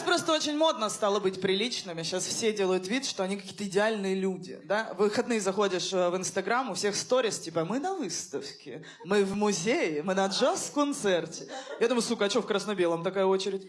Сейчас просто очень модно стало быть приличными. Сейчас все делают вид, что они какие-то идеальные люди. Да? В выходные заходишь э, в Инстаграм, у всех сторис, типа, мы на выставке, мы в музее, мы на джаз-концерте. Я думаю, сука, а что в красно-белом такая очередь?